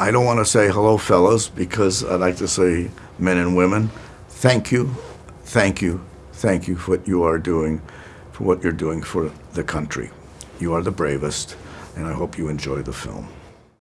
I don't want to say hello, fellas, because I like to say men and women. Thank you, thank you, thank you for what you are doing, for what you're doing for the country. You are the bravest, and I hope you enjoy the film.